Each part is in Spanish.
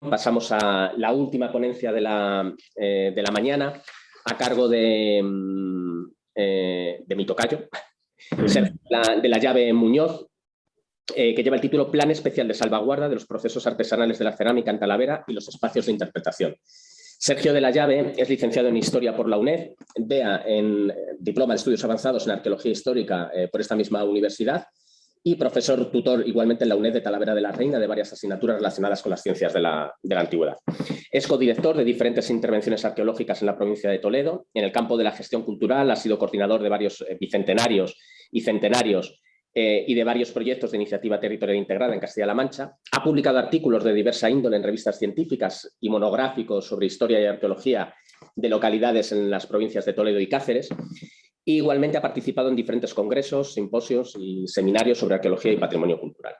pasamos a la última ponencia de la, eh, de la mañana a cargo de, mm, eh, de mi tocayo, de la llave Muñoz, eh, que lleva el título Plan Especial de Salvaguarda de los Procesos Artesanales de la Cerámica en Talavera y los Espacios de Interpretación. Sergio de la Llave es licenciado en Historia por la UNED, vea en Diploma de Estudios Avanzados en Arqueología Histórica por esta misma universidad y profesor tutor igualmente en la UNED de Talavera de la Reina de varias asignaturas relacionadas con las ciencias de la, antigüedad. Es codirector de diferentes intervenciones arqueológicas en la provincia de Toledo. En el campo de la gestión cultural ha sido coordinador de varios eh, bicentenarios y centenarios eh, y de varios proyectos de iniciativa territorial integrada en Castilla-La Mancha. Ha publicado artículos de diversa índole en revistas científicas y monográficos sobre historia y arqueología de localidades en las provincias de Toledo y Cáceres igualmente ha participado en diferentes congresos, simposios y seminarios sobre arqueología y patrimonio cultural.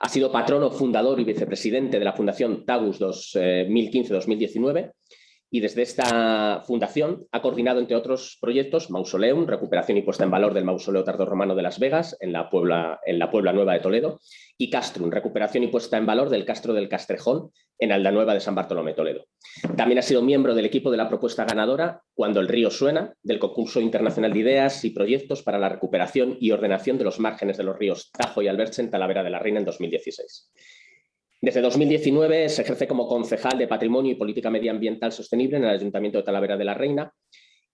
Ha sido patrono, fundador y vicepresidente de la Fundación Tagus 2015-2019 y desde esta fundación ha coordinado, entre otros proyectos, Mausoleum, recuperación y puesta en valor del mausoleo tardorromano de Las Vegas, en la, Puebla, en la Puebla Nueva de Toledo, y Castrum, recuperación y puesta en valor del Castro del Castrejón, en Aldanueva de San Bartolomé Toledo. También ha sido miembro del equipo de la propuesta ganadora Cuando el río suena, del concurso internacional de ideas y proyectos para la recuperación y ordenación de los márgenes de los ríos Tajo y Alberche en Talavera de la Reina en 2016. Desde 2019 se ejerce como concejal de Patrimonio y Política Medioambiental Sostenible en el Ayuntamiento de Talavera de la Reina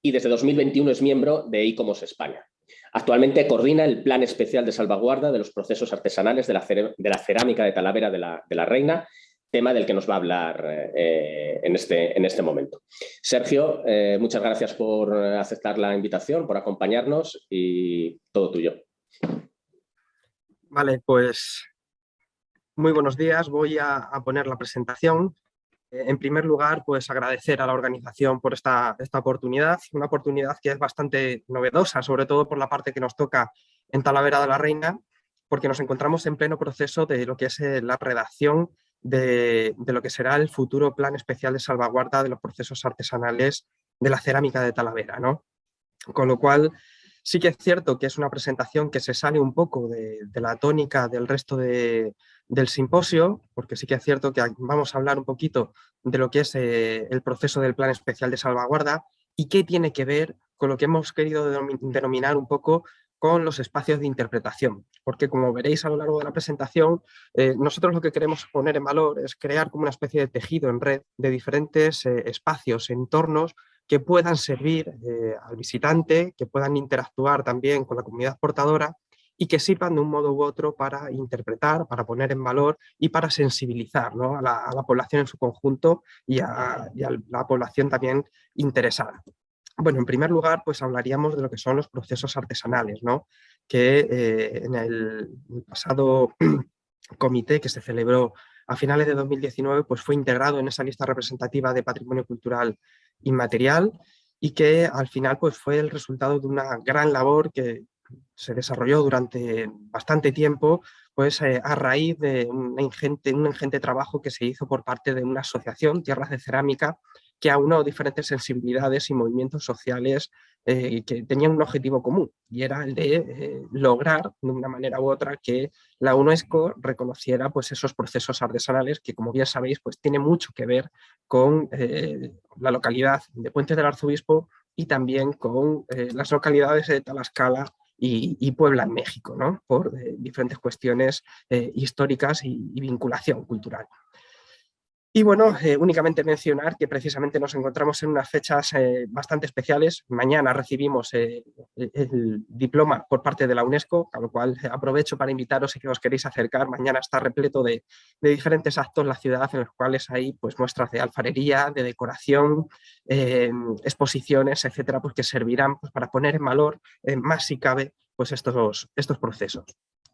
y desde 2021 es miembro de ICOMOS España. Actualmente coordina el Plan Especial de Salvaguarda de los Procesos Artesanales de la, Cerámica de Talavera de la, Reina, tema del que nos va a hablar eh, en, este, en, este, momento. Sergio, eh, muchas gracias por aceptar la invitación, por acompañarnos y todo tuyo. Vale, pues muy buenos días, voy a, poner la presentación. Eh, en primer lugar, pues agradecer a la organización por esta, esta oportunidad, una oportunidad que es bastante novedosa, sobre todo por la parte que nos toca en Talavera de la Reina, porque nos encontramos en pleno proceso de lo que es eh, la redacción de, de, lo que será el futuro plan especial de salvaguarda de los procesos artesanales de la cerámica de Talavera. ¿no? Con lo cual, Sí que es cierto que es una presentación que se sale un poco de, la tónica del resto del simposio, porque sí que es cierto que vamos a hablar un poquito de lo que es eh, el proceso del Plan Especial de Salvaguarda y qué tiene que ver con lo que hemos querido denominar un poco con los espacios de interpretación, porque como veréis a lo largo de la presentación, eh, nosotros lo que queremos poner en valor es crear como una especie de tejido en red de diferentes eh, espacios, entornos que puedan servir al visitante, que puedan interactuar también con la comunidad portadora y que sirvan de un modo u otro para interpretar, para poner en valor y para sensibilizar a, la, población en su conjunto y a, la población también interesada. Bueno, en primer lugar, pues hablaríamos de lo que son los procesos artesanales, ¿no? que eh, en el pasado comité que se celebró a finales de 2019 pues fue integrado en esa lista representativa de patrimonio cultural inmaterial y que al final pues, fue el resultado de una gran labor que se desarrolló durante bastante tiempo pues, eh, a raíz de un ingente, trabajo que se hizo por parte de una asociación, Tierras de Cerámica, que aunó diferentes sensibilidades y movimientos sociales eh, que tenían un objetivo común y era el de eh, lograr de una manera u otra que la UNESCO reconociera pues, esos procesos artesanales que como bien sabéis pues, tiene mucho que ver con la localidad de Puentes del Arzobispo y también con las localidades de Talascala y, Puebla en México, ¿no? por diferentes cuestiones históricas y vinculación cultural. Y bueno, eh, únicamente mencionar que precisamente nos encontramos en unas fechas eh, bastante especiales. Mañana recibimos eh, el diploma por parte de la UNESCO, a lo cual aprovecho para invitaros si que os queréis acercar. Mañana está repleto de, diferentes actos la ciudad en los cuales hay pues, muestras de alfarería, de decoración, exposiciones, etcétera, pues, que servirán pues, para poner en valor más si cabe pues, estos, estos procesos.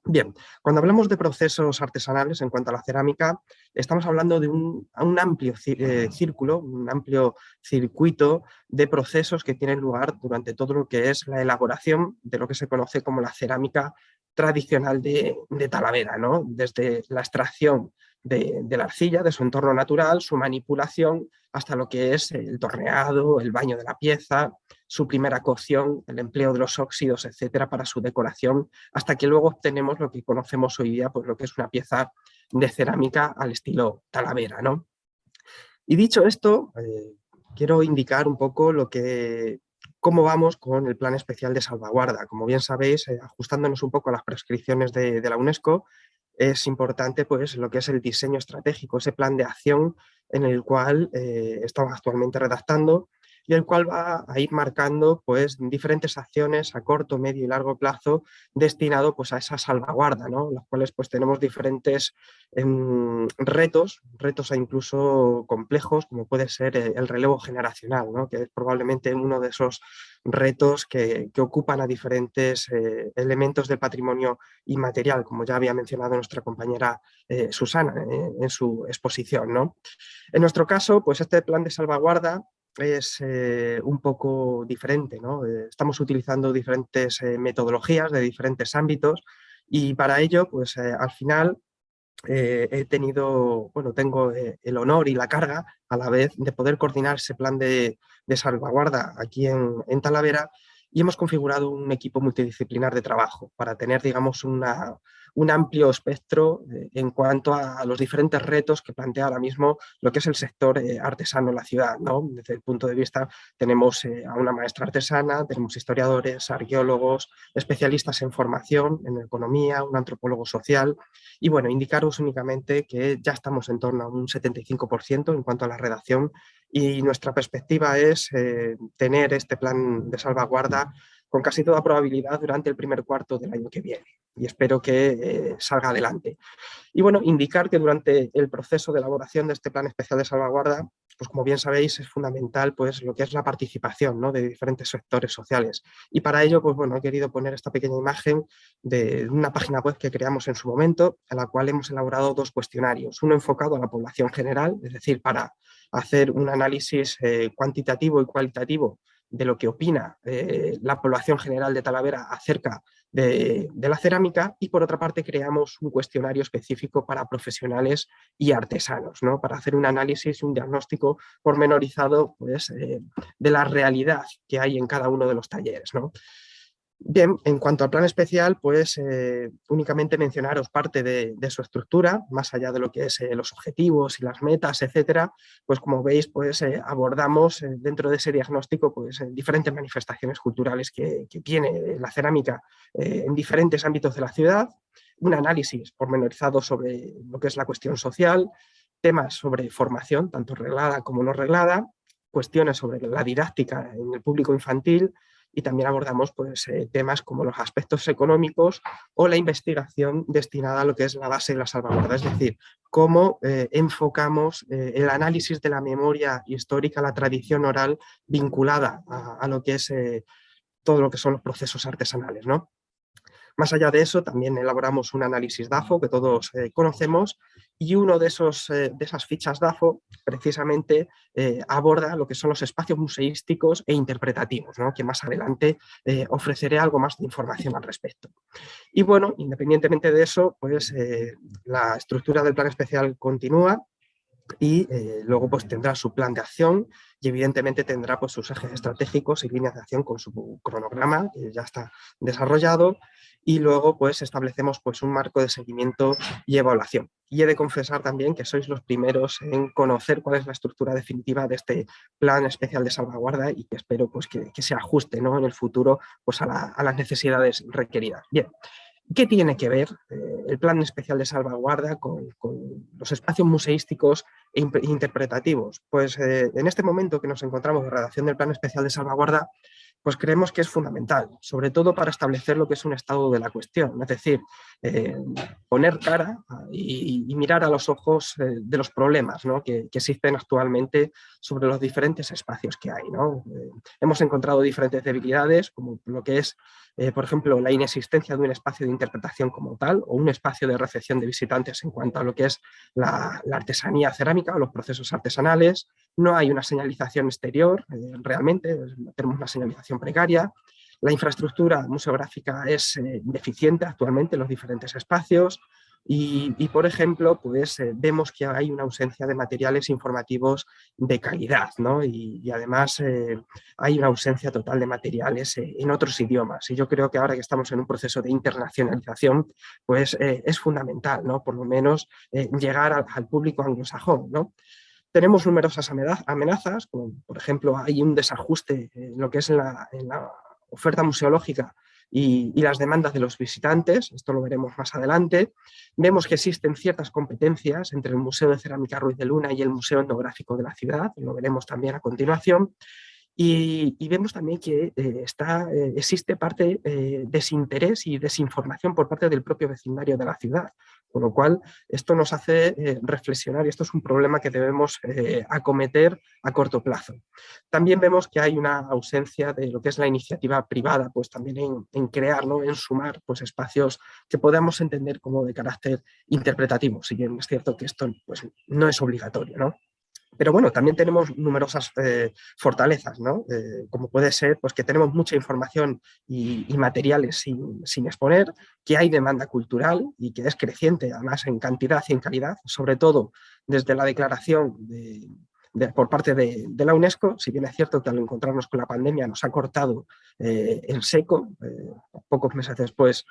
Bien, cuando hablamos de procesos artesanales en cuanto a la cerámica, estamos hablando de un, amplio eh, círculo, un amplio circuito de procesos que tienen lugar durante todo lo que es la elaboración de lo que se conoce como la cerámica tradicional de, de Talavera, ¿no? desde la extracción de, la arcilla, de su entorno natural, su manipulación, hasta lo que es el torneado, el baño de la pieza, su primera cocción, el empleo de los óxidos, etcétera, para su decoración, hasta que luego obtenemos lo que conocemos hoy día, pues lo que es una pieza de cerámica al estilo talavera, ¿no? Y dicho esto, quiero indicar un poco lo que, cómo vamos con el Plan Especial de Salvaguarda. Como bien sabéis, ajustándonos un poco a las prescripciones de la UNESCO, es importante pues, lo que es el diseño estratégico, ese plan de acción en el cual eh, estamos actualmente redactando y el cual va a ir marcando pues, diferentes acciones a corto, medio y largo plazo destinado pues, a esa salvaguarda, ¿no? las cuales pues, tenemos diferentes em, retos, retos incluso complejos, como puede ser eh, el relevo generacional, ¿no? que es probablemente uno de esos retos que, ocupan a diferentes eh, elementos del patrimonio inmaterial, como ya había mencionado nuestra compañera eh, Susana en su exposición. ¿no? En nuestro caso, pues este plan de salvaguarda es eh, un poco diferente. ¿no? Eh, estamos utilizando diferentes eh, metodologías de diferentes ámbitos y para ello, pues al final he tenido, bueno, tengo el honor y la carga a la vez de poder coordinar ese plan de, salvaguarda aquí en, en Talavera y hemos configurado un equipo multidisciplinar de trabajo para tener, digamos, una, un amplio espectro eh, en cuanto a, los diferentes retos que plantea ahora mismo lo que es el sector eh, artesano en la ciudad. ¿no? Desde el punto de vista tenemos eh, a una maestra artesana, tenemos historiadores, arqueólogos, especialistas en formación, en economía, un antropólogo social y bueno, indicaros únicamente que ya estamos en torno a un 75% en cuanto a la redacción y nuestra perspectiva es tener este plan de salvaguarda con casi toda probabilidad durante el primer cuarto del año que viene y espero que eh, salga adelante. Y bueno, indicar que durante el proceso de elaboración de este plan especial de salvaguarda, pues como bien sabéis es fundamental pues lo que es la participación ¿no? de diferentes sectores sociales y para ello pues bueno he querido poner esta pequeña imagen de una página web que creamos en su momento a la cual hemos elaborado dos cuestionarios, uno enfocado a la población general, es decir, para hacer un análisis eh, cuantitativo y cualitativo de lo que opina eh, la población general de Talavera acerca de, la cerámica y por otra parte creamos un cuestionario específico para profesionales y artesanos, ¿no? para hacer un análisis, un diagnóstico pormenorizado pues, eh, de la realidad que hay en cada uno de los talleres. ¿no? Bien, en cuanto al plan especial, pues eh, únicamente mencionaros parte de, su estructura, más allá de lo que es eh, los objetivos y las metas, etcétera, pues como veis, pues eh, abordamos dentro de ese diagnóstico pues diferentes manifestaciones culturales que, tiene la cerámica en diferentes ámbitos de la ciudad, un análisis pormenorizado sobre lo que es la cuestión social, temas sobre formación, tanto reglada como no reglada, cuestiones sobre la didáctica en el público infantil, y también abordamos pues, eh, temas como los aspectos económicos o la investigación destinada a lo que es la base de la salvaguarda, es decir, cómo eh, enfocamos eh, el análisis de la memoria histórica, la tradición oral vinculada a, a lo que es todo lo que son los procesos artesanales. ¿no? Más allá de eso, también elaboramos un análisis DAFO que todos eh, conocemos y uno de, esos, eh, de esas fichas DAFO precisamente eh, aborda lo que son los espacios museísticos e interpretativos, que más adelante ofreceré algo más de información al respecto. Y bueno, independientemente de eso, pues la estructura del plan especial continúa, y luego pues tendrá su plan de acción y evidentemente tendrá pues sus ejes estratégicos y líneas de acción con su cronograma que ya está desarrollado y luego pues establecemos pues un marco de seguimiento y evaluación. Y he de confesar también que sois los primeros en conocer cuál es la estructura definitiva de este plan especial de salvaguarda y que espero pues que, se ajuste ¿no? en el futuro pues a, las necesidades requeridas. Bien, ¿Qué tiene que ver eh, el plan especial de salvaguarda con, los espacios museísticos e interpretativos? Pues eh, en este momento que nos encontramos en redacción del plan especial de salvaguarda, pues creemos que es fundamental, sobre todo para establecer lo que es un estado de la cuestión, es decir, eh, poner cara y, mirar a los ojos eh, de los problemas que, existen actualmente sobre los diferentes espacios que hay. Eh, hemos encontrado diferentes debilidades, como lo que es, por ejemplo, la inexistencia de un espacio de interpretación como tal, o un espacio de recepción de visitantes en cuanto a lo que es la, la artesanía cerámica o los procesos artesanales, no hay una señalización exterior, realmente, tenemos una señalización precaria, la infraestructura museográfica es eh, deficiente actualmente en los diferentes espacios y, por ejemplo, pues eh, vemos que hay una ausencia de materiales informativos de calidad ¿no? y, además eh, hay una ausencia total de materiales en otros idiomas y yo creo que ahora que estamos en un proceso de internacionalización pues es fundamental, ¿no? por lo menos llegar al, al público anglosajón. ¿no? Tenemos numerosas amenazas, como por ejemplo hay un desajuste en lo que es la, en la oferta museológica y, las demandas de los visitantes, esto lo veremos más adelante. Vemos que existen ciertas competencias entre el Museo de Cerámica Ruiz de Luna y el Museo Etnográfico de la ciudad, lo veremos también a continuación. Y, vemos también que eh, está, eh, existe parte eh, desinterés y desinformación por parte del propio vecindario de la ciudad, con lo cual esto nos hace reflexionar y esto es un problema que debemos acometer a corto plazo. También vemos que hay una ausencia de lo que es la iniciativa privada, pues también en, en crear, en sumar pues, espacios que podamos entender como de carácter interpretativo, si bien es cierto que esto pues, no es obligatorio. ¿no? Pero bueno, también tenemos numerosas eh, fortalezas, ¿no? Eh, como puede ser pues, que tenemos mucha información y, materiales sin, exponer, que hay demanda cultural y que es creciente, además en cantidad y en calidad, sobre todo desde la declaración por parte de, la UNESCO, si bien es cierto que al encontrarnos con la pandemia nos ha cortado eh, el seco, pocos meses después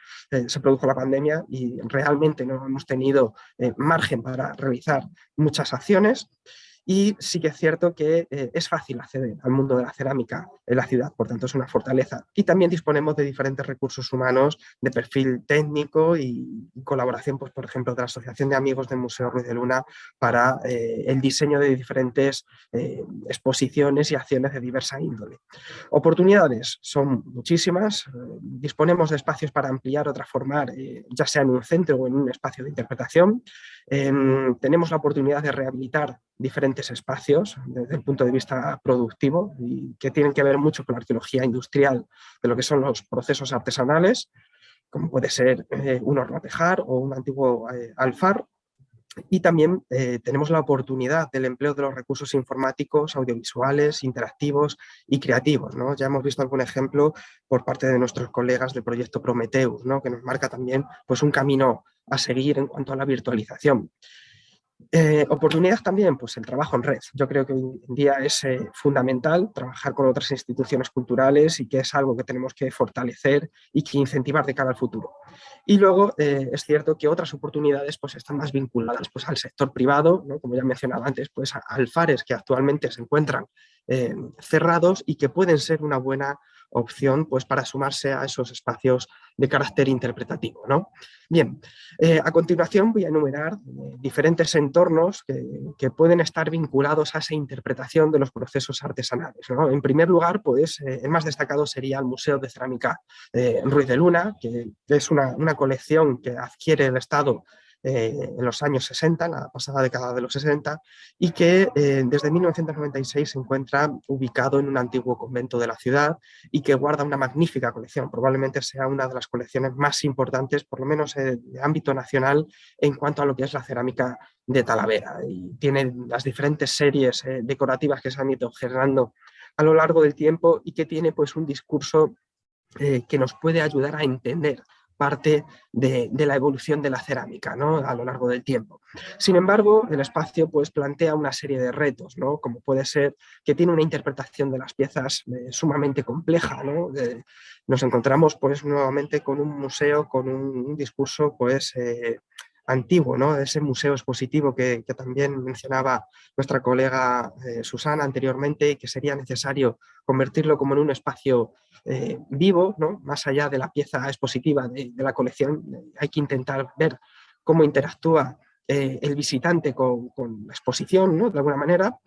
se produjo la pandemia y realmente no hemos tenido margen para realizar muchas acciones, y sí que es cierto que eh, es fácil acceder al mundo de la cerámica en la ciudad, por tanto es una fortaleza. Y también disponemos de diferentes recursos humanos de perfil técnico y, colaboración, pues, por ejemplo, de la Asociación de Amigos del Museo Ruiz de Luna para eh, el diseño de diferentes eh, exposiciones y acciones de diversa índole. Oportunidades son muchísimas, disponemos de espacios para ampliar o transformar, ya sea en un centro o en un espacio de interpretación, em, tenemos la oportunidad de rehabilitar diferentes espacios desde el punto de vista productivo y que tienen que ver mucho con la arqueología industrial de lo que son los procesos artesanales, como puede ser eh, un horno tejar o un antiguo eh, alfar. Y también eh, tenemos la oportunidad del empleo de los recursos informáticos, audiovisuales, interactivos y creativos. ¿no? Ya hemos visto algún ejemplo por parte de nuestros colegas del proyecto Prometheus, ¿no? que nos marca también pues, un camino a seguir en cuanto a la virtualización. Eh, oportunidades también, pues el trabajo en red. Yo creo que hoy en día es eh, fundamental trabajar con otras instituciones culturales y que es algo que tenemos que fortalecer y que incentivar de cara al futuro. Y luego eh, es cierto que otras oportunidades pues, están más vinculadas pues, al sector privado, como ya mencionaba antes, pues a alfares que actualmente se encuentran cerrados y que pueden ser una buena opción pues, para sumarse a esos espacios de carácter interpretativo. ¿no? Bien, eh, a continuación voy a enumerar eh, diferentes entornos que, pueden estar vinculados a esa interpretación de los procesos artesanales. En primer lugar, pues, eh, el más destacado sería el Museo de Cerámica Ruiz de Luna, que es una, una colección que adquiere el Estado eh, en los años 60, la pasada década de los 60, y que eh, desde 1996 se encuentra ubicado en un antiguo convento de la ciudad y que guarda una magnífica colección. Probablemente sea una de las colecciones más importantes, por lo menos eh, de ámbito nacional, en cuanto a lo que es la cerámica de Talavera. Y tiene las diferentes series decorativas que se han ido generando a lo largo del tiempo y que tiene pues un discurso que nos puede ayudar a entender parte de, la evolución de la cerámica a lo largo del tiempo. Sin embargo, el espacio pues, plantea una serie de retos, ¿no? como puede ser que tiene una interpretación de las piezas eh, sumamente compleja. nos encontramos pues, nuevamente con un museo con un, discurso pues, eh, antiguo, ¿no? ese museo expositivo que, también mencionaba nuestra colega eh, Susana anteriormente y que sería necesario convertirlo como en un espacio eh, vivo, ¿no? más allá de la pieza expositiva de, la colección, hay que intentar ver cómo interactúa eh, el visitante con, con, la exposición, ¿no? de alguna manera,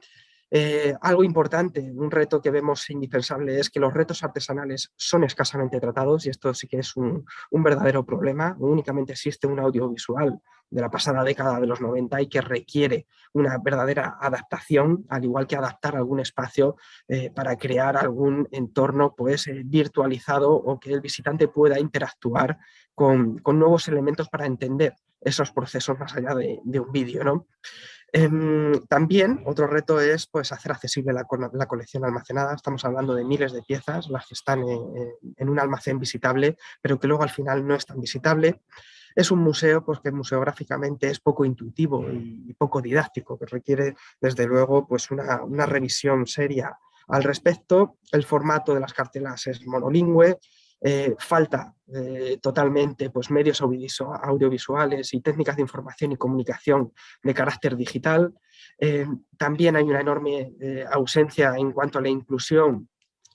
eh, algo importante, un reto que vemos indispensable es que los retos artesanales son escasamente tratados y esto sí que es un, verdadero problema. Únicamente existe un audiovisual de la pasada década de los 90 y que requiere una verdadera adaptación, al igual que adaptar algún espacio eh, para crear algún entorno pues, eh, virtualizado o que el visitante pueda interactuar con, nuevos elementos para entender esos procesos más allá de, de un vídeo. ¿no? Em, también otro reto es pues, hacer accesible la, colección almacenada. Estamos hablando de miles de piezas, las que están en, un almacén visitable, pero que luego al final no es tan visitable. Es un museo pues, que museográficamente es poco intuitivo y, poco didáctico, que requiere desde luego pues, una revisión seria al respecto. El formato de las cartelas es monolingüe, falta totalmente pues, medios audiovisuales y técnicas de información y comunicación de carácter digital. también hay una enorme ausencia en cuanto a la inclusión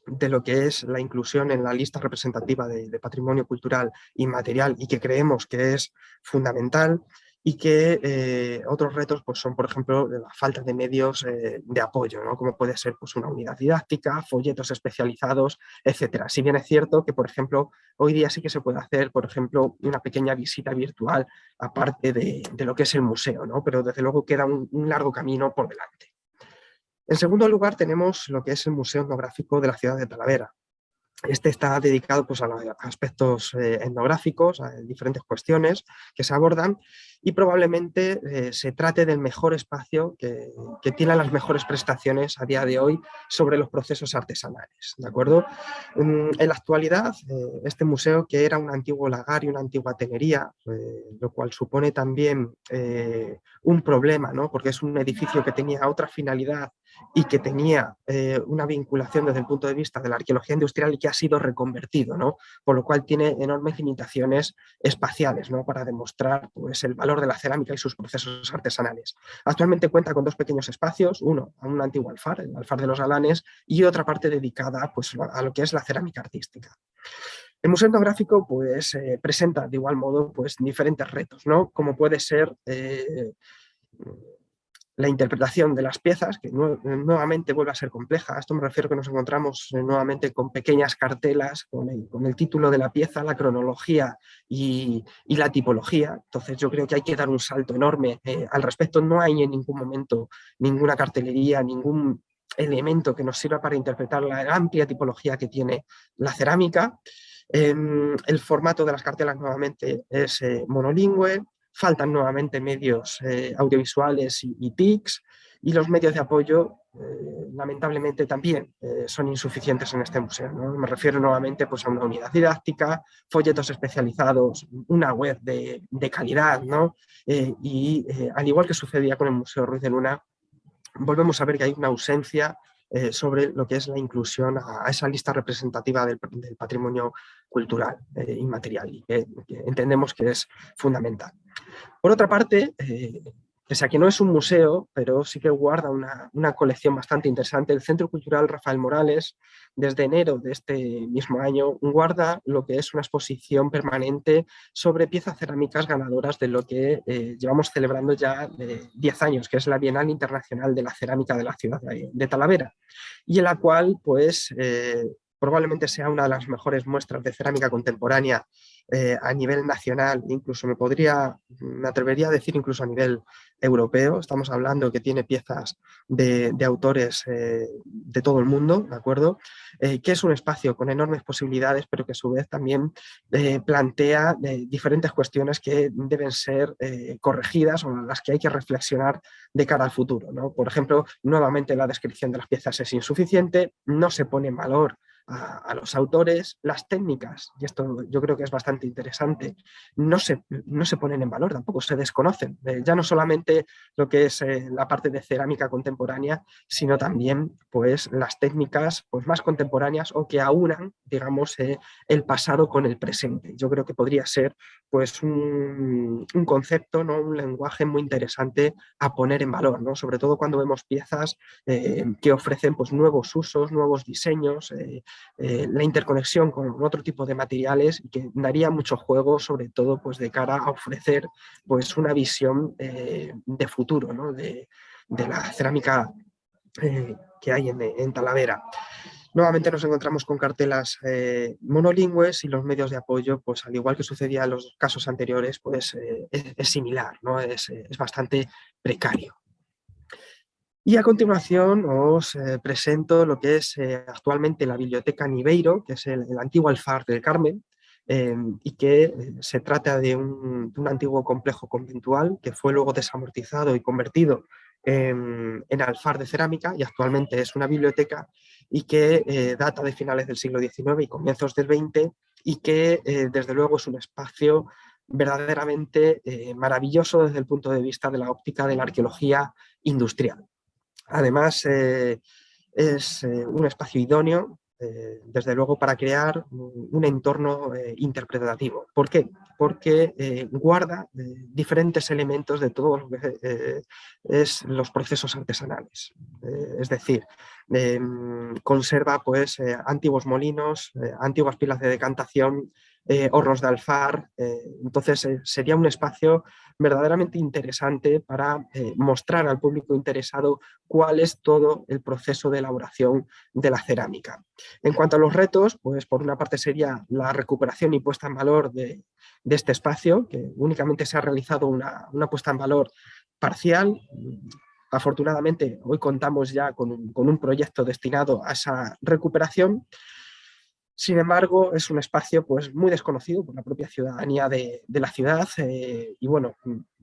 de lo que es la inclusión en la lista representativa de, patrimonio cultural inmaterial y que creemos que es fundamental y que eh, otros retos pues, son, por ejemplo, la falta de medios eh, de apoyo, ¿no? como puede ser pues, una unidad didáctica, folletos especializados, etcétera. Si bien es cierto que, por ejemplo, hoy día sí que se puede hacer, por ejemplo, una pequeña visita virtual aparte de, lo que es el museo, ¿no? pero desde luego queda un largo camino por delante. En segundo lugar tenemos lo que es el Museo Etnográfico de la ciudad de Talavera. Este está dedicado pues, a aspectos eh, etnográficos, a diferentes cuestiones que se abordan y probablemente eh, se trate del mejor espacio que, tiene las mejores prestaciones a día de hoy sobre los procesos artesanales. ¿de acuerdo? En, la actualidad, eh, este museo que era un antiguo lagar y una antigua tenería, lo cual supone también un problema, ¿no? porque es un edificio que tenía otra finalidad y que tenía una vinculación desde el punto de vista de la arqueología industrial y que ha sido reconvertido, ¿no? por lo cual tiene enormes limitaciones espaciales ¿no? para demostrar pues, el valor de la cerámica y sus procesos artesanales. Actualmente cuenta con dos pequeños espacios, uno a un antiguo alfar, el alfar de los Alanes, y otra parte dedicada pues, a lo que es la cerámica artística. El Museo Etnográfico pues, eh, presenta de igual modo pues, diferentes retos, ¿no? como puede ser eh, la interpretación de las piezas, que nuevamente vuelve a ser compleja. A esto me refiero que nos encontramos eh, nuevamente con pequeñas cartelas con el, título de la pieza, la cronología y, la tipología. Entonces yo creo que hay que dar un salto enorme. Eh, al respecto no hay en ningún momento ninguna cartelería, ningún elemento que nos sirva para interpretar la amplia tipología que tiene la cerámica. Em, el formato de las cartelas nuevamente es eh, monolingüe, faltan nuevamente medios eh, audiovisuales y, TICs y los medios de apoyo eh, lamentablemente también eh, son insuficientes en este museo. Me refiero nuevamente pues, a una unidad didáctica, folletos especializados, una web de, calidad ¿no? y al igual que sucedía con el Museo Ruiz de Luna, volvemos a ver que hay una ausencia sobre lo que es la inclusión a, esa lista representativa del, patrimonio cultural inmaterial y que, entendemos que es fundamental. Por otra parte, eh, pese a que no es un museo, pero sí que guarda una, colección bastante interesante, el Centro Cultural Rafael Morales, desde enero de este mismo año, guarda lo que es una exposición permanente sobre piezas cerámicas ganadoras de lo que eh, llevamos celebrando ya 10 años, que es la Bienal Internacional de la Cerámica de la ciudad de, Talavera, y en la cual pues eh, probablemente sea una de las mejores muestras de cerámica contemporánea eh, a nivel nacional, incluso me podría, me atrevería a decir incluso a nivel europeo, estamos hablando que tiene piezas de, autores eh, de todo el mundo, ¿de acuerdo? Eh, que es un espacio con enormes posibilidades, pero que a su vez también plantea diferentes cuestiones que deben ser corregidas o las que hay que reflexionar de cara al futuro, ¿no? Por ejemplo, nuevamente la descripción de las piezas es insuficiente, no se pone en valor a, los autores, las técnicas, y esto yo creo que es bastante interesante, no se, no se ponen en valor, tampoco se desconocen. Eh, ya no solamente lo que es eh, la parte de cerámica contemporánea, sino también pues, las técnicas pues, más contemporáneas o que aunan, digamos, eh, el pasado con el presente. Yo creo que podría ser pues, un, un, concepto, ¿no? un lenguaje muy interesante a poner en valor, ¿no? sobre todo cuando vemos piezas que ofrecen pues, nuevos usos, nuevos diseños, eh, la interconexión con otro tipo de materiales que daría mucho juego, sobre todo pues, de cara a ofrecer pues, una visión eh, de futuro ¿no? de, la cerámica eh, que hay en, Talavera. Nuevamente nos encontramos con cartelas monolingües y los medios de apoyo, pues al igual que sucedía en los casos anteriores, pues es, similar, ¿no? es, es bastante precario. Y a continuación os eh, presento lo que es eh, actualmente la Biblioteca Niveiro, que es el, antiguo alfar del Carmen, em, y que eh, se trata de un, antiguo complejo conventual que fue luego desamortizado y convertido en, alfar de cerámica y actualmente es una biblioteca y que data de finales del siglo XIX y comienzos del XX y que desde luego es un espacio verdaderamente maravilloso desde el punto de vista de la óptica de la arqueología industrial. Además, eh, es eh, un espacio idóneo eh, desde luego, para crear un entorno eh, interpretativo. ¿Por qué? Porque eh, guarda diferentes elementos de todo lo que es los procesos artesanales. es decir, conserva pues, antiguos molinos, antiguas pilas de decantación, eh, de alfar. Eh, entonces eh, sería un espacio verdaderamente interesante para mostrar al público interesado cuál es todo el proceso de elaboración de la cerámica. En cuanto a los retos, pues por una parte sería la recuperación y puesta en valor de, este espacio, que únicamente se ha realizado una, puesta en valor parcial, Afortunadamente, hoy contamos ya con un, proyecto destinado a esa recuperación sin embargo, es un espacio pues, muy desconocido por la propia ciudadanía de, la ciudad eh, y bueno,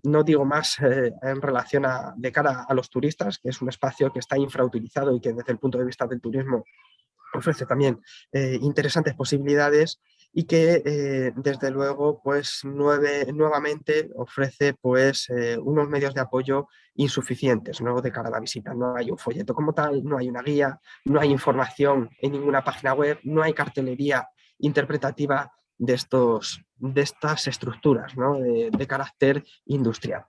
no digo más eh, en relación a, de cara a los turistas, que es un espacio que está infrautilizado y que desde el punto de vista del turismo ofrece también eh, interesantes posibilidades y que eh, desde luego pues nuevamente ofrece pues eh, unos medios de apoyo insuficientes ¿no? de cara a la visita. No hay un folleto como tal, no hay una guía, no hay información en ninguna página web, no hay cartelería interpretativa de, estos, de estas estructuras de carácter industrial.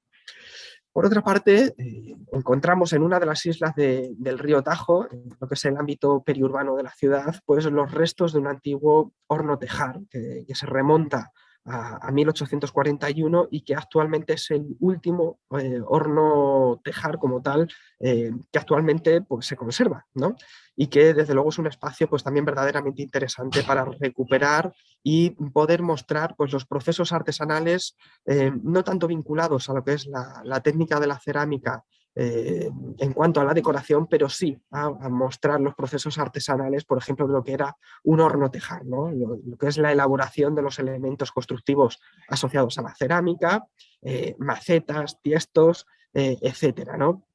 Por otra parte, eh, encontramos en una de las islas del río Tajo, en lo que es el ámbito periurbano de la ciudad, pues los restos de un antiguo horno tejar que se remonta a, 1841 y que actualmente es el último eh, horno tejar como tal eh, que actualmente pues, se conserva ¿no? y que desde luego es un espacio pues, también verdaderamente interesante para recuperar y poder mostrar pues, los procesos artesanales eh, no tanto vinculados a lo que es la, la técnica de la cerámica eh, en cuanto a la decoración, pero sí a, mostrar los procesos artesanales, por ejemplo, lo que era un horno tejar, ¿no? lo, que es la elaboración de los elementos constructivos asociados a la cerámica, eh, macetas, tiestos, eh, etcétera, ¿no?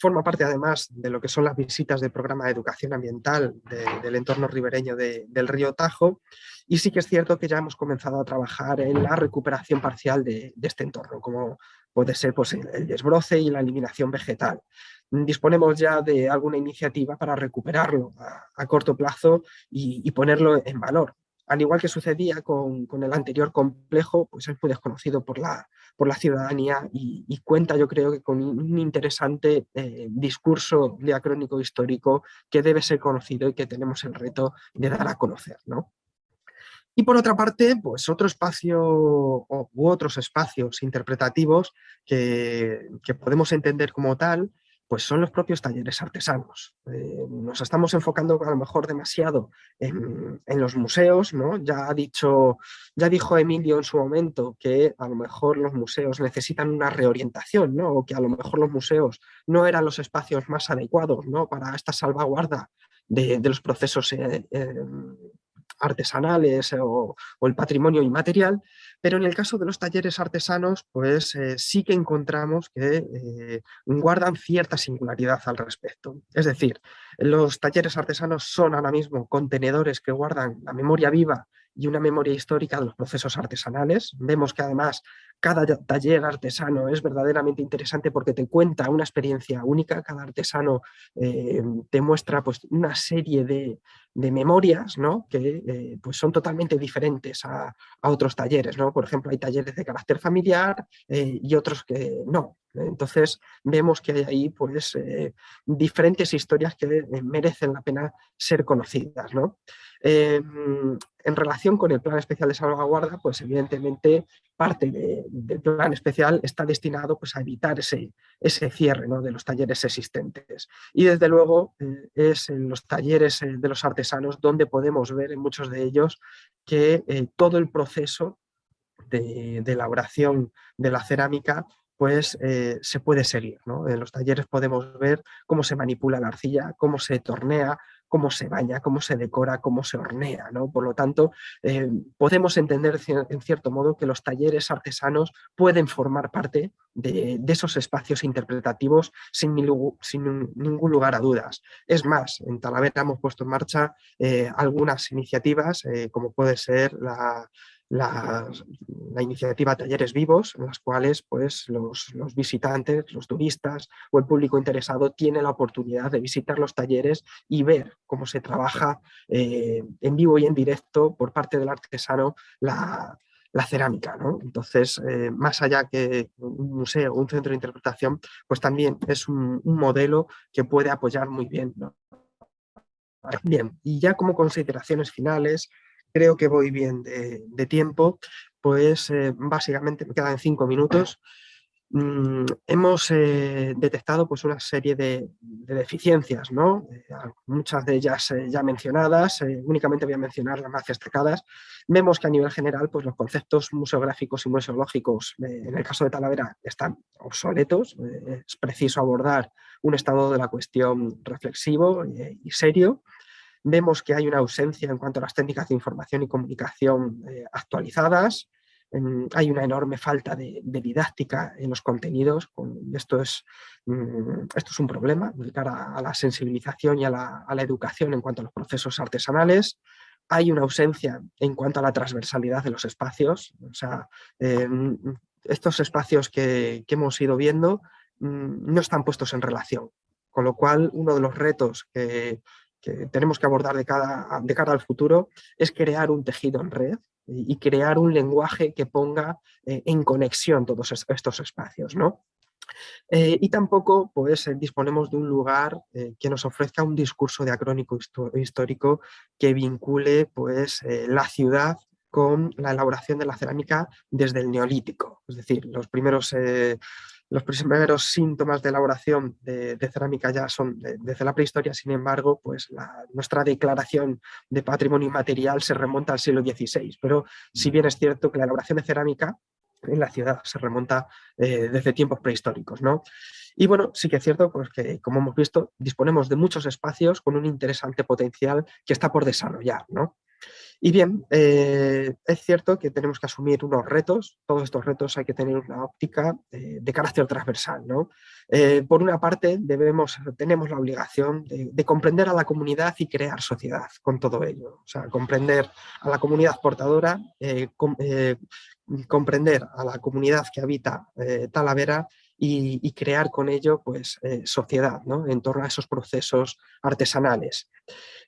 Forma parte además de lo que son las visitas del programa de educación ambiental del entorno ribereño del río Tajo y sí que es cierto que ya hemos comenzado a trabajar en la recuperación parcial de, este entorno, como puede ser pues, el desbroce y la eliminación vegetal. Disponemos ya de alguna iniciativa para recuperarlo a, corto plazo y ponerlo en valor al igual que sucedía con, el anterior complejo, pues es muy desconocido por la, por la ciudadanía y, cuenta yo creo que con un interesante eh, discurso diacrónico histórico que debe ser conocido y que tenemos el reto de dar a conocer. ¿no? Y por otra parte, pues otro espacio u otros espacios interpretativos que, podemos entender como tal pues son los propios talleres artesanos. Eh, nos estamos enfocando a lo mejor demasiado en, los museos, ¿no? Ya, ha dicho, ya dijo Emilio en su momento que a lo mejor los museos necesitan una reorientación, ¿no? O que a lo mejor los museos no eran los espacios más adecuados, ¿no? Para esta salvaguarda de, los procesos eh, eh, artesanales o, el patrimonio inmaterial, pero en el caso de los talleres artesanos, pues eh, sí que encontramos que eh, guardan cierta singularidad al respecto. Es decir, los talleres artesanos son ahora mismo contenedores que guardan la memoria viva y una memoria histórica de los procesos artesanales. Vemos que además cada taller artesano es verdaderamente interesante porque te cuenta una experiencia única, cada artesano eh, te muestra pues, una serie de, memorias ¿no? que eh, pues son totalmente diferentes a, otros talleres. ¿no? Por ejemplo, hay talleres de carácter familiar eh, y otros que no. Entonces vemos que hay ahí pues, diferentes historias que merecen la pena ser conocidas. ¿no? Em, en relación con el plan especial de salvaguarda, pues evidentemente parte del plan especial está destinado pues, a evitar ese, ese cierre ¿no? de los talleres existentes. Y desde luego eh, es en los talleres eh, de los artesanos donde podemos ver en muchos de ellos que eh, todo el proceso de, elaboración de la cerámica pues se puede seguir. ¿no? En los talleres podemos ver cómo se manipula la arcilla, cómo se tornea, cómo se baña, cómo se decora, cómo se hornea. ¿no? Por lo tanto, eh, podemos entender en cierto modo que los talleres artesanos pueden formar parte de, esos espacios interpretativos sin, ningún lugar a dudas. Es más, en Talavera hemos puesto en marcha eh, algunas iniciativas, eh, como puede ser la la, iniciativa Talleres Vivos, en las cuales pues, los, visitantes, los turistas o el público interesado tiene la oportunidad de visitar los talleres y ver cómo se trabaja eh, en vivo y en directo por parte del artesano la, cerámica. Entonces, eh, más allá que un museo o un centro de interpretación, pues también es un, modelo que puede apoyar muy bien. Bien, y ya como consideraciones finales, creo que voy bien de, tiempo, pues eh, básicamente me quedan cinco minutos. Mm, hemos eh, detectado pues, una serie de, deficiencias, ¿no? Eh, muchas de ellas ya mencionadas, únicamente voy a mencionar las más destacadas. Vemos que a nivel general pues, los conceptos museográficos y museológicos, en el caso de Talavera, están obsoletos. es preciso abordar un estado de la cuestión reflexivo y serio. Vemos que hay una ausencia en cuanto a las técnicas de información y comunicación eh, actualizadas, hay una enorme falta de, didáctica en los contenidos, esto, es, mm, esto es un problema de cara a la sensibilización y a la, educación en cuanto a los procesos artesanales, hay una ausencia en cuanto a la transversalidad de los espacios, o sea, em, estos espacios que, hemos ido viendo mm, no están puestos en relación, con lo cual uno de los retos que, que tenemos que abordar de, de cara al futuro es crear un tejido en red y, crear un lenguaje que ponga eh, en conexión todos estos espacios. ¿no? Eh, y tampoco pues, eh, disponemos de un lugar que nos ofrezca un discurso diacrónico histórico que vincule pues, la ciudad con la elaboración de la cerámica desde el neolítico. Es decir, los primeros los primeros síntomas de elaboración de, cerámica ya son desde la prehistoria, sin embargo, pues nuestra declaración de patrimonio inmaterial se remonta al siglo XVI, pero si bien es cierto que la elaboración de cerámica en la ciudad se remonta eh, desde tiempos prehistóricos. ¿no? Y bueno, sí que es cierto pues, que, como hemos visto, disponemos de muchos espacios con un interesante potencial que está por desarrollar. ¿no? Y bien, eh, es cierto que tenemos que asumir unos retos, todos estos retos hay que tener una óptica eh, de carácter transversal. ¿no? Eh, por una parte, debemos, tenemos la obligación de, comprender a la comunidad y crear sociedad con todo ello. O sea, comprender a la comunidad portadora, comprender a la comunidad que habita Talavera y, crear con ello pues, eh, sociedad ¿no? en torno a esos procesos artesanales.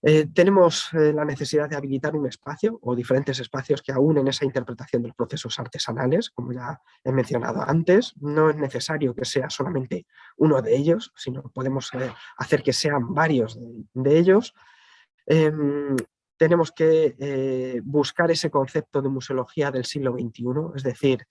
Eh, tenemos eh, la necesidad de habilitar un espacio o diferentes espacios que aúnen esa interpretación de los procesos artesanales, como ya he mencionado antes. No es necesario que sea solamente uno de ellos, sino podemos hacer que sean varios de, ellos. Em, tenemos que eh, buscar ese concepto de museología del siglo XXI, es decir,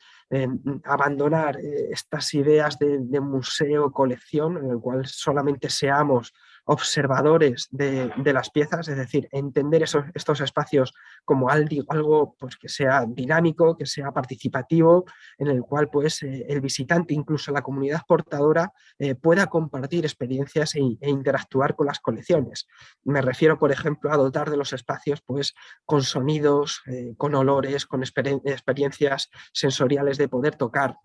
abandonar eh, estas ideas de, de museo-colección en el cual solamente seamos observadores de, las piezas, es decir, entender esos, estos espacios como algo, pues, que sea dinámico, que sea participativo, en el cual pues, eh, el visitante, incluso la comunidad portadora, eh, pueda compartir experiencias e, e, interactuar con las colecciones. Me refiero, por ejemplo, a dotar de los espacios pues, con sonidos, eh, con olores, con experiencias sensoriales de poder tocar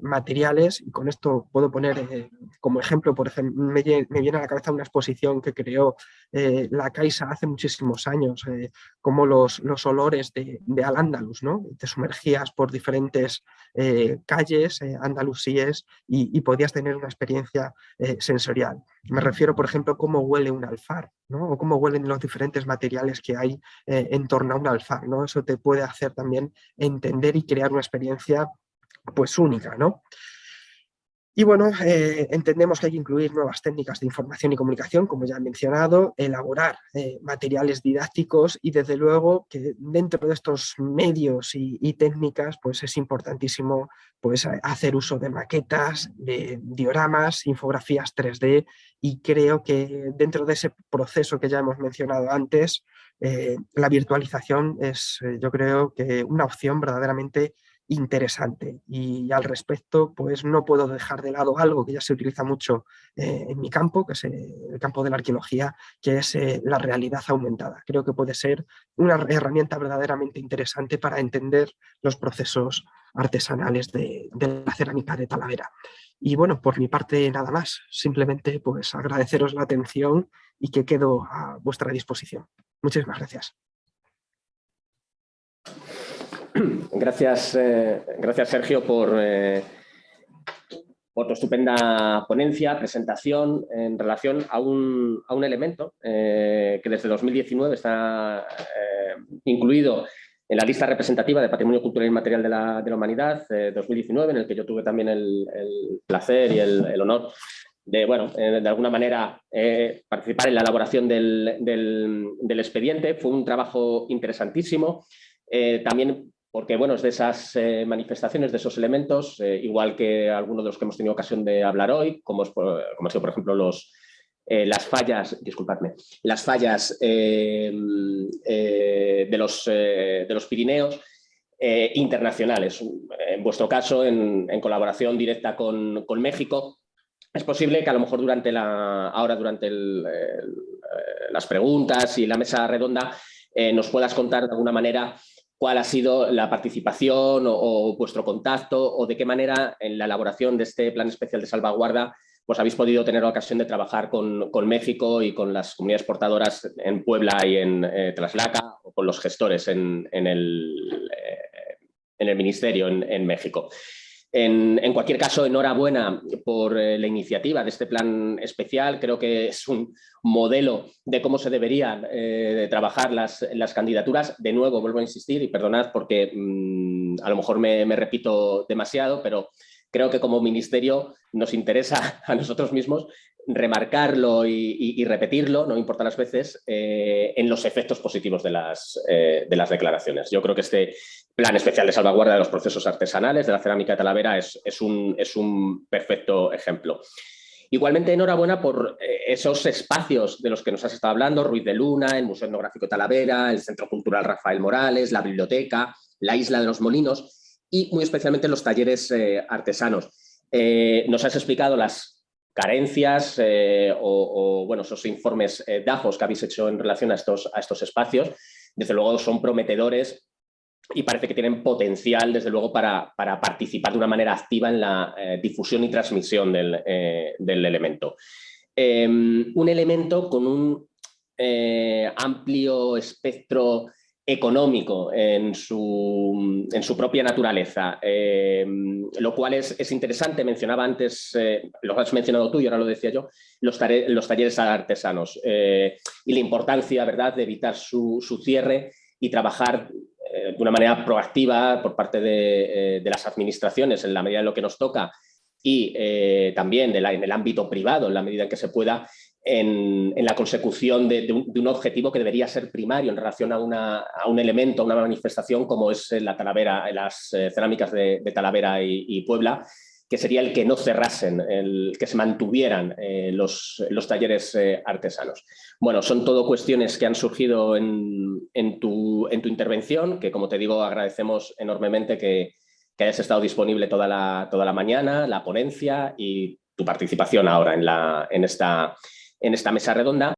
materiales, y con esto puedo poner como ejemplo, por ejemplo, me viene a la cabeza una exposición que creó eh, la Caixa hace muchísimos años, eh, como los, los olores de, de Al-Ándalus, ¿no? Te sumergías por diferentes eh, calles andalusíes y, podías tener una experiencia sensorial. Me refiero, por ejemplo, a cómo huele un alfar, ¿no? o cómo huelen los diferentes materiales que hay en torno a un alfar. ¿no? Eso te puede hacer también entender y crear una experiencia pues única. ¿no? Y bueno, eh, entendemos que hay que incluir nuevas técnicas de información y comunicación, como ya he mencionado, elaborar eh, materiales didácticos y desde luego que dentro de estos medios y, técnicas pues es importantísimo pues, hacer uso de maquetas, de dioramas, infografías 3D y creo que dentro de ese proceso que ya hemos mencionado antes, eh, la virtualización es yo creo que una opción verdaderamente interesante y al respecto pues no puedo dejar de lado algo que ya se utiliza mucho eh, en mi campo, que es el campo de la arqueología, que es eh, la realidad aumentada. Creo que puede ser una herramienta verdaderamente interesante para entender los procesos artesanales de, de la cerámica de Talavera. Y bueno, por mi parte nada más, simplemente pues agradeceros la atención y que quedo a vuestra disposición. Muchísimas gracias. Gracias, eh, gracias Sergio por, eh, tu estupenda ponencia, presentación en relación a un, a un elemento eh, que desde 2019 está incluido en la lista representativa de Patrimonio Cultural y Material de la, de la Humanidad 2019, en el que yo tuve también el, placer y el, el honor de, bueno, de alguna manera participar en la elaboración del, del, expediente. Fue un trabajo interesantísimo. también porque bueno, es de esas eh, manifestaciones, de esos elementos, eh, igual que algunos de los que hemos tenido ocasión de hablar hoy, como, es como sido, por ejemplo, los, eh, las fallas, disculpadme, las fallas de, los, de los Pirineos internacionales. En vuestro caso, en, colaboración directa con, con, México, es posible que a lo mejor durante la, ahora durante las preguntas y la mesa redonda nos puedas contar de alguna manera cuál ha sido la participación o, vuestro contacto o de qué manera en la elaboración de este plan especial de salvaguarda pues habéis podido tener la ocasión de trabajar con, México y con las comunidades portadoras en Puebla y en eh, Traslaca o con los gestores en, el, eh, en el, ministerio en México. En, cualquier caso, enhorabuena por eh, la iniciativa de este plan especial. Creo que es un modelo de cómo se deberían eh, trabajar las, candidaturas. De nuevo, vuelvo a insistir y perdonad porque mm, a lo mejor me, repito demasiado, pero creo que como ministerio nos interesa a nosotros mismos remarcarlo y, repetirlo, no importa las veces, eh, en los efectos positivos de las, de las declaraciones. Yo creo que este plan especial de salvaguarda de los procesos artesanales de la cerámica de Talavera es, un, es un, perfecto ejemplo. Igualmente, enhorabuena por eh, esos espacios de los que nos has estado hablando, Ruiz de Luna, el Museo Etnográfico Talavera, el Centro Cultural Rafael Morales, la biblioteca, la Isla de los Molinos y muy especialmente los talleres eh, artesanos. Eh, nos has explicado las carencias o, bueno, esos informes DAJOS que habéis hecho en relación a estos, a estos espacios. Desde luego son prometedores y parece que tienen potencial, desde luego, para, participar de una manera activa en la eh, difusión y transmisión del, eh, elemento. Em, un elemento con un eh, amplio espectro económico en su, en su propia naturaleza, em, lo cual es, interesante. Mencionaba antes, lo has mencionado tú y ahora lo decía yo, los, los talleres artesanos y la importancia ¿verdad? de evitar su, su cierre y trabajar eh, de una manera proactiva por parte de, eh, las administraciones en la medida de lo que nos toca y eh, también en el ámbito privado en la medida en que se pueda en, la consecución de, un, objetivo que debería ser primario en relación a, un elemento, a una manifestación como es la Talavera, las cerámicas de, Talavera y Puebla, que sería el que no cerrasen, el que se mantuvieran eh, los, los, talleres eh, artesanos. Bueno, son todo cuestiones que han surgido en, en, tu, en, tu, intervención, que como te digo agradecemos enormemente que, que, hayas estado disponible toda la, toda la mañana, la ponencia y tu participación ahora en, la, en, esta, en esta mesa redonda.